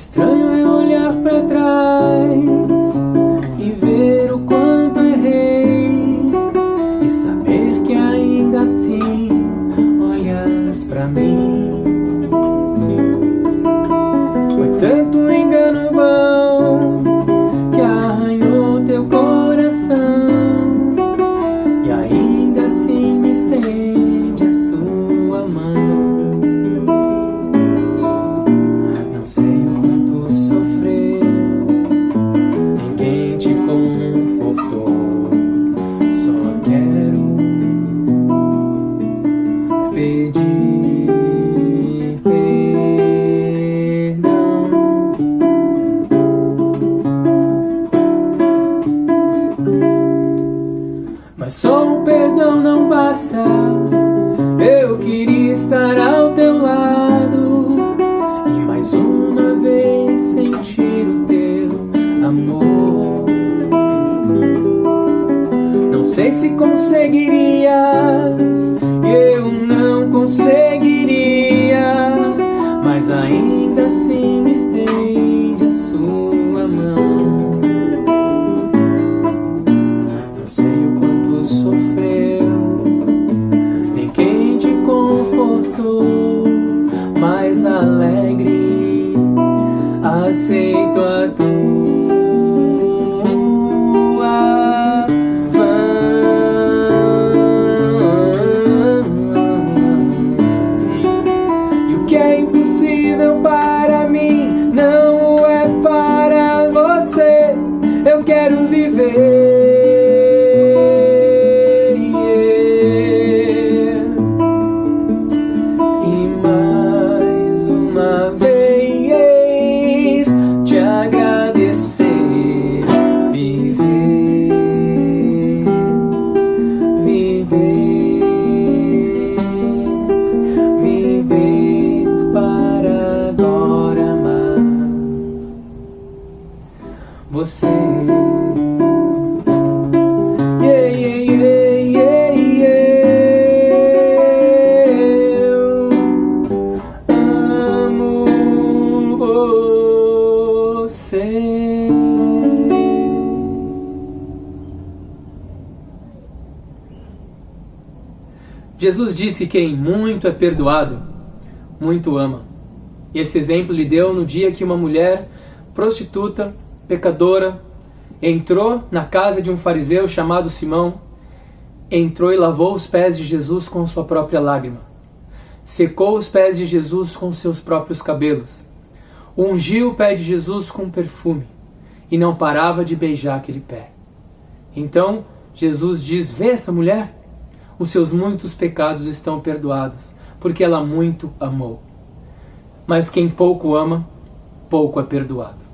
Estranho é olhar para trás e ver o quanto é errei e saber que ainda assim olhas para mim. Mas só um perdão não basta. Eu queria estar ao teu lado E mais uma vez sentir o teu amor. Não sei se conseguirias Aceito a tua mão. E o que é impossível para mim Não é para você. Eu quero viver você. Yeah, yeah, yeah, yeah. Eu amo você. Jesus disse que quem muito é perdoado, muito ama. E esse exemplo lhe deu no dia que uma mulher prostituta, pecadora, entrou na casa de um fariseu chamado Simão, entrou e lavou os pés de Jesus com sua própria lágrima, secou os pés de Jesus com seus próprios cabelos, ungiu o pé de Jesus com perfume e não parava de beijar aquele pé. Então Jesus diz: Vê essa mulher? Os seus muitos pecados estão perdoados, porque ela muito amou. Mas quem pouco ama, pouco é perdoado.